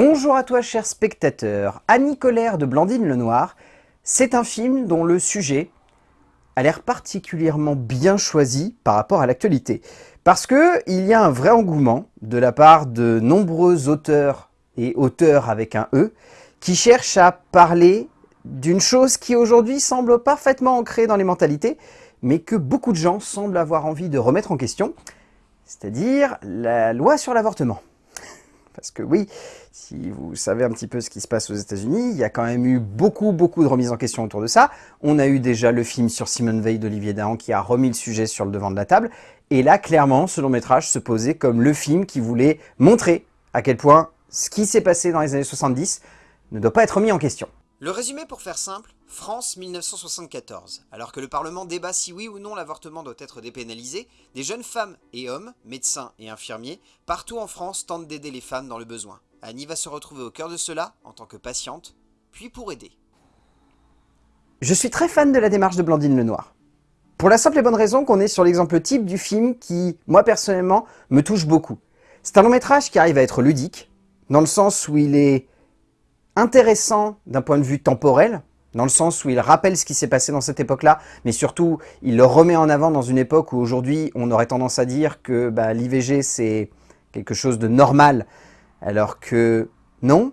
Bonjour à toi cher spectateur, Annie Colère de Blandine Lenoir, c'est un film dont le sujet a l'air particulièrement bien choisi par rapport à l'actualité. Parce qu'il y a un vrai engouement de la part de nombreux auteurs et auteurs avec un E qui cherchent à parler d'une chose qui aujourd'hui semble parfaitement ancrée dans les mentalités, mais que beaucoup de gens semblent avoir envie de remettre en question, c'est-à-dire la loi sur l'avortement. Parce que oui, si vous savez un petit peu ce qui se passe aux États-Unis, il y a quand même eu beaucoup, beaucoup de remises en question autour de ça. On a eu déjà le film sur Simone Veil d'Olivier Dahan qui a remis le sujet sur le devant de la table. Et là, clairement, ce long métrage se posait comme le film qui voulait montrer à quel point ce qui s'est passé dans les années 70 ne doit pas être remis en question. Le résumé pour faire simple, France 1974. Alors que le Parlement débat si oui ou non l'avortement doit être dépénalisé, des jeunes femmes et hommes, médecins et infirmiers, partout en France tentent d'aider les femmes dans le besoin. Annie va se retrouver au cœur de cela, en tant que patiente, puis pour aider. Je suis très fan de la démarche de Blandine Lenoir. Pour la simple et bonne raison qu'on est sur l'exemple type du film qui, moi personnellement, me touche beaucoup. C'est un long métrage qui arrive à être ludique, dans le sens où il est intéressant d'un point de vue temporel, dans le sens où il rappelle ce qui s'est passé dans cette époque-là, mais surtout, il le remet en avant dans une époque où aujourd'hui, on aurait tendance à dire que bah, l'IVG, c'est quelque chose de normal, alors que non,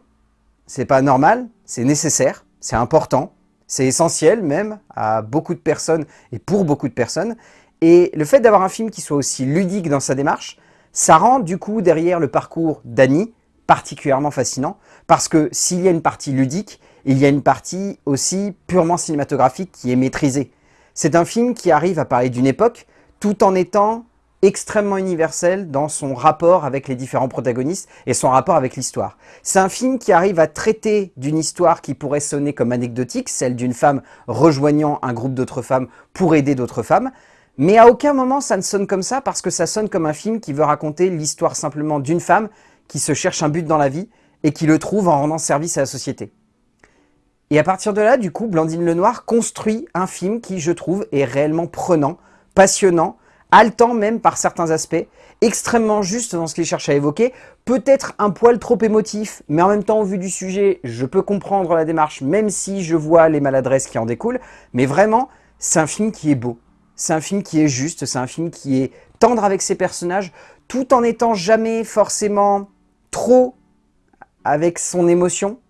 c'est pas normal, c'est nécessaire, c'est important, c'est essentiel même à beaucoup de personnes et pour beaucoup de personnes. Et le fait d'avoir un film qui soit aussi ludique dans sa démarche, ça rend du coup derrière le parcours d'Annie particulièrement fascinant, parce que s'il y a une partie ludique, il y a une partie aussi purement cinématographique qui est maîtrisée. C'est un film qui arrive à parler d'une époque, tout en étant extrêmement universel dans son rapport avec les différents protagonistes et son rapport avec l'histoire. C'est un film qui arrive à traiter d'une histoire qui pourrait sonner comme anecdotique, celle d'une femme rejoignant un groupe d'autres femmes pour aider d'autres femmes, mais à aucun moment ça ne sonne comme ça parce que ça sonne comme un film qui veut raconter l'histoire simplement d'une femme qui se cherche un but dans la vie et qui le trouve en rendant service à la société. Et à partir de là, du coup, Blandine Lenoir construit un film qui, je trouve, est réellement prenant, passionnant, haletant même par certains aspects, extrêmement juste dans ce qu'il cherche à évoquer, peut-être un poil trop émotif, mais en même temps, au vu du sujet, je peux comprendre la démarche, même si je vois les maladresses qui en découlent, mais vraiment, c'est un film qui est beau, c'est un film qui est juste, c'est un film qui est tendre avec ses personnages, tout en étant jamais forcément trop avec son émotion,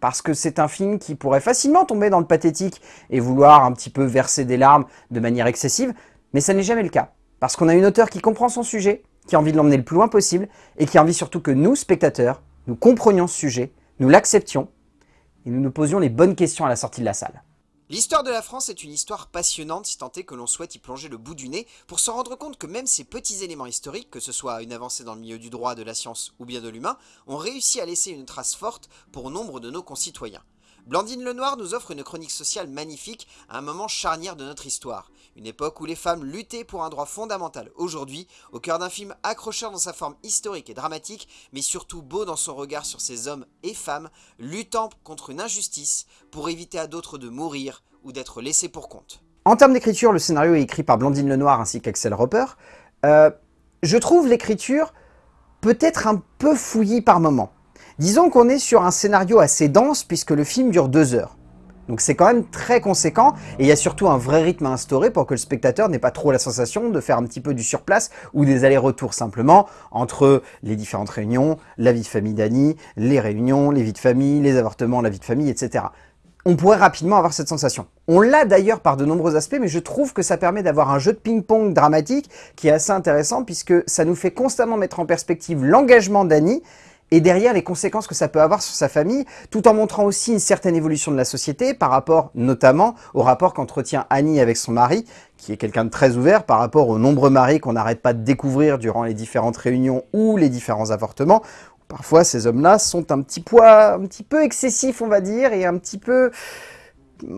parce que c'est un film qui pourrait facilement tomber dans le pathétique et vouloir un petit peu verser des larmes de manière excessive, mais ça n'est jamais le cas. Parce qu'on a une auteure qui comprend son sujet, qui a envie de l'emmener le plus loin possible, et qui a envie surtout que nous, spectateurs, nous comprenions ce sujet, nous l'acceptions, et nous nous posions les bonnes questions à la sortie de la salle. L'histoire de la France est une histoire passionnante si tant est que l'on souhaite y plonger le bout du nez pour se rendre compte que même ces petits éléments historiques, que ce soit une avancée dans le milieu du droit, de la science ou bien de l'humain, ont réussi à laisser une trace forte pour nombre de nos concitoyens. Blandine Lenoir nous offre une chronique sociale magnifique à un moment charnière de notre histoire. Une époque où les femmes luttaient pour un droit fondamental. Aujourd'hui, au cœur d'un film accrocheur dans sa forme historique et dramatique, mais surtout beau dans son regard sur ces hommes et femmes, luttant contre une injustice pour éviter à d'autres de mourir ou d'être laissés pour compte. En termes d'écriture, le scénario est écrit par Blandine Lenoir ainsi qu'Axel Roper. Euh, je trouve l'écriture peut-être un peu fouillie par moments. Disons qu'on est sur un scénario assez dense puisque le film dure deux heures. Donc c'est quand même très conséquent et il y a surtout un vrai rythme à instaurer pour que le spectateur n'ait pas trop la sensation de faire un petit peu du surplace ou des allers-retours simplement entre les différentes réunions, la vie de famille d'Annie, les réunions, les vies de famille, les avortements, la vie de famille, etc. On pourrait rapidement avoir cette sensation. On l'a d'ailleurs par de nombreux aspects, mais je trouve que ça permet d'avoir un jeu de ping-pong dramatique qui est assez intéressant puisque ça nous fait constamment mettre en perspective l'engagement d'Annie et derrière les conséquences que ça peut avoir sur sa famille, tout en montrant aussi une certaine évolution de la société par rapport notamment au rapport qu'entretient Annie avec son mari, qui est quelqu'un de très ouvert par rapport aux nombreux maris qu'on n'arrête pas de découvrir durant les différentes réunions ou les différents avortements. Parfois, ces hommes-là sont un petit poids, un petit peu excessifs, on va dire, et un petit peu,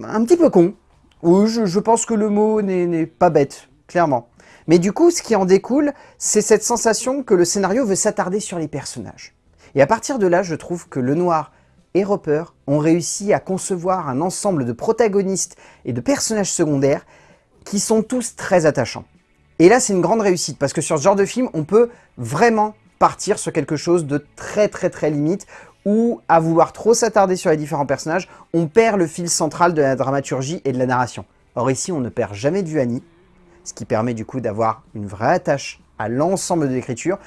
un petit peu con. Oui, je, je pense que le mot n'est pas bête, clairement. Mais du coup, ce qui en découle, c'est cette sensation que le scénario veut s'attarder sur les personnages. Et à partir de là, je trouve que Lenoir et Roper ont réussi à concevoir un ensemble de protagonistes et de personnages secondaires qui sont tous très attachants. Et là, c'est une grande réussite, parce que sur ce genre de film, on peut vraiment partir sur quelque chose de très très très limite, ou à vouloir trop s'attarder sur les différents personnages, on perd le fil central de la dramaturgie et de la narration. Or ici, on ne perd jamais de vue Annie, ce qui permet du coup d'avoir une vraie attache à l'ensemble de l'écriture,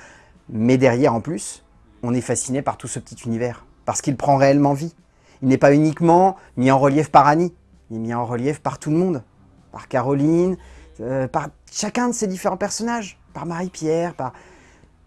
mais derrière en plus, on est fasciné par tout ce petit univers, parce qu'il prend réellement vie. Il n'est pas uniquement mis en relief par Annie, il est mis en relief par tout le monde, par Caroline, euh, par chacun de ces différents personnages, par Marie-Pierre, par,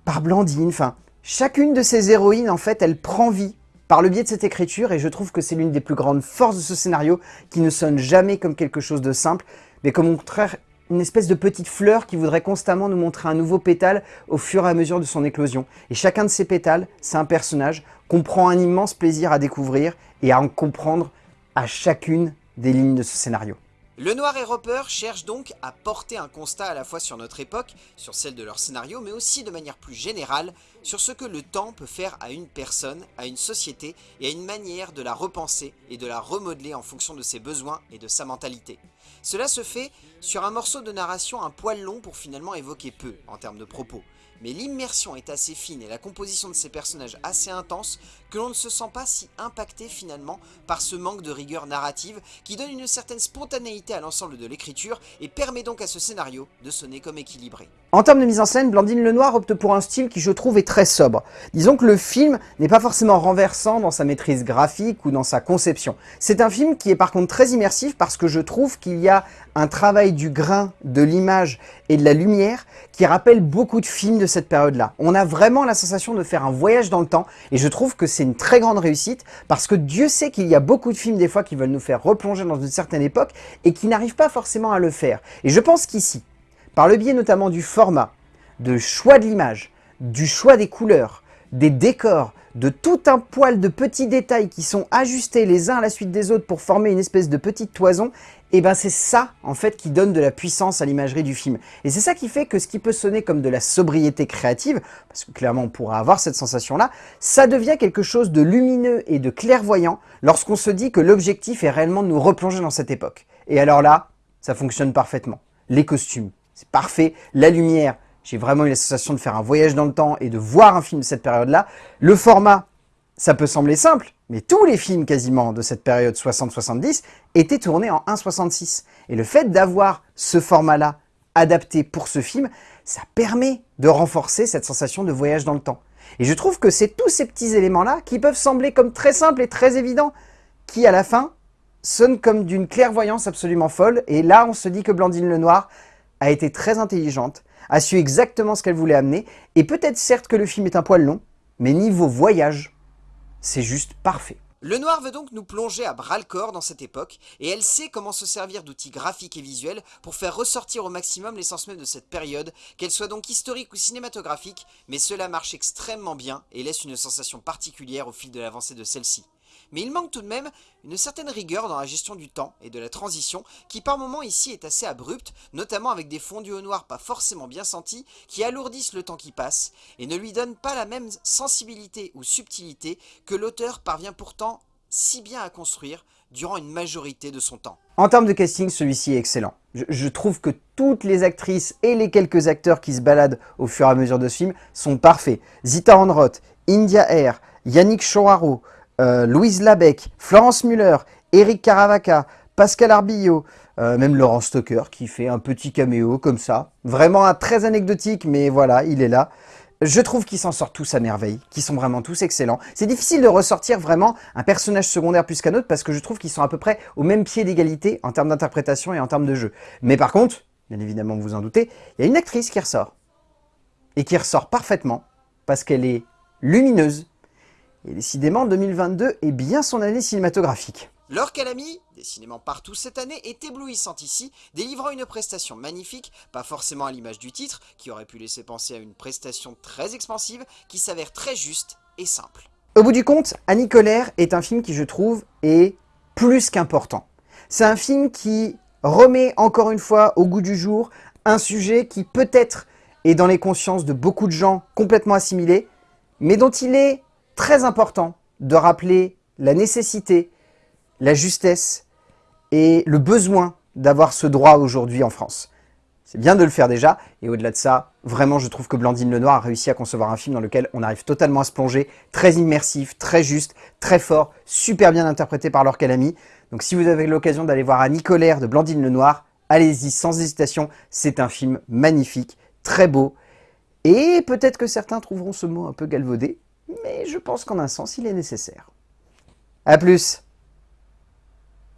par Blandine, enfin, chacune de ces héroïnes, en fait, elle prend vie par le biais de cette écriture, et je trouve que c'est l'une des plus grandes forces de ce scénario, qui ne sonne jamais comme quelque chose de simple, mais comme au contraire une espèce de petite fleur qui voudrait constamment nous montrer un nouveau pétale au fur et à mesure de son éclosion. Et chacun de ces pétales, c'est un personnage qu'on prend un immense plaisir à découvrir et à en comprendre à chacune des lignes de ce scénario. Le Noir et Roper cherchent donc à porter un constat à la fois sur notre époque, sur celle de leur scénario, mais aussi de manière plus générale sur ce que le temps peut faire à une personne, à une société et à une manière de la repenser et de la remodeler en fonction de ses besoins et de sa mentalité. Cela se fait sur un morceau de narration un poil long pour finalement évoquer peu en termes de propos, mais l'immersion est assez fine et la composition de ces personnages assez intense que l'on ne se sent pas si impacté finalement par ce manque de rigueur narrative qui donne une certaine spontanéité à l'ensemble de l'écriture et permet donc à ce scénario de sonner comme équilibré. En termes de mise en scène, Blandine Lenoir opte pour un style qui je trouve est très sobre. Disons que le film n'est pas forcément renversant dans sa maîtrise graphique ou dans sa conception. C'est un film qui est par contre très immersif parce que je trouve qu'il y a un travail du grain, de l'image et de la lumière qui rappelle beaucoup de films de cette période-là. On a vraiment la sensation de faire un voyage dans le temps et je trouve que c'est une très grande réussite parce que Dieu sait qu'il y a beaucoup de films des fois qui veulent nous faire replonger dans une certaine époque et qui n'arrivent pas forcément à le faire. Et je pense qu'ici, par le biais notamment du format, de choix de l'image, du choix des couleurs, des décors, de tout un poil de petits détails qui sont ajustés les uns à la suite des autres pour former une espèce de petite toison, et eh ben c'est ça en fait qui donne de la puissance à l'imagerie du film. Et c'est ça qui fait que ce qui peut sonner comme de la sobriété créative, parce que clairement on pourra avoir cette sensation-là, ça devient quelque chose de lumineux et de clairvoyant lorsqu'on se dit que l'objectif est réellement de nous replonger dans cette époque. Et alors là, ça fonctionne parfaitement. Les costumes, c'est parfait. La lumière, j'ai vraiment eu la sensation de faire un voyage dans le temps et de voir un film de cette période-là. Le format, ça peut sembler simple, mais tous les films quasiment de cette période 60-70 étaient tournés en 1.66. Et le fait d'avoir ce format-là adapté pour ce film, ça permet de renforcer cette sensation de voyage dans le temps. Et je trouve que c'est tous ces petits éléments-là qui peuvent sembler comme très simples et très évidents, qui à la fin sonnent comme d'une clairvoyance absolument folle. Et là, on se dit que Blandine Lenoir a été très intelligente, a su exactement ce qu'elle voulait amener, et peut-être certes que le film est un poil long, mais niveau voyage, c'est juste parfait. Le noir veut donc nous plonger à bras-le-corps dans cette époque, et elle sait comment se servir d'outils graphiques et visuels pour faire ressortir au maximum l'essence même de cette période, qu'elle soit donc historique ou cinématographique, mais cela marche extrêmement bien et laisse une sensation particulière au fil de l'avancée de celle-ci mais il manque tout de même une certaine rigueur dans la gestion du temps et de la transition qui par moments ici est assez abrupte, notamment avec des fondus au noir pas forcément bien sentis qui alourdissent le temps qui passe et ne lui donnent pas la même sensibilité ou subtilité que l'auteur parvient pourtant si bien à construire durant une majorité de son temps. En termes de casting, celui-ci est excellent. Je, trouve que toutes les actrices et les quelques acteurs qui se baladent au fur et à mesure de ce film sont parfaits. Zita Enroth, India Air, Yannick Choraro, euh, Louise Labec, Florence Muller, Eric Caravaca, Pascal Arbillot, euh, même Laurent Stoker qui fait un petit caméo comme ça. Vraiment très anecdotique, mais voilà, il est là. Je trouve qu'ils s'en sortent tous à merveille, qu'ils sont vraiment tous excellents. C'est difficile de ressortir vraiment un personnage secondaire plus qu'un autre parce que je trouve qu'ils sont à peu près au même pied d'égalité en termes d'interprétation et en termes de jeu. Mais par contre, bien évidemment vous en doutez, il y a une actrice qui ressort. Et qui ressort parfaitement parce qu'elle est lumineuse, et décidément, 2022 est bien son année cinématographique. Laure Calamy, décidément partout cette année, est éblouissante ici, délivrant une prestation magnifique, pas forcément à l'image du titre, qui aurait pu laisser penser à une prestation très expansive, qui s'avère très juste et simple. Au bout du compte, Annie Colère est un film qui, je trouve, est plus qu'important. C'est un film qui remet encore une fois au goût du jour un sujet qui peut-être est dans les consciences de beaucoup de gens complètement assimilé, mais dont il est très important de rappeler la nécessité, la justesse et le besoin d'avoir ce droit aujourd'hui en France. C'est bien de le faire déjà, et au-delà de ça, vraiment je trouve que Blandine Lenoir a réussi à concevoir un film dans lequel on arrive totalement à se plonger, très immersif, très juste, très fort, super bien interprété par Laure Calamy. Donc si vous avez l'occasion d'aller voir Annie Colère de Blandine Lenoir, allez-y sans hésitation, c'est un film magnifique, très beau, et peut-être que certains trouveront ce mot un peu galvaudé, mais je pense qu'en un sens il est nécessaire. A plus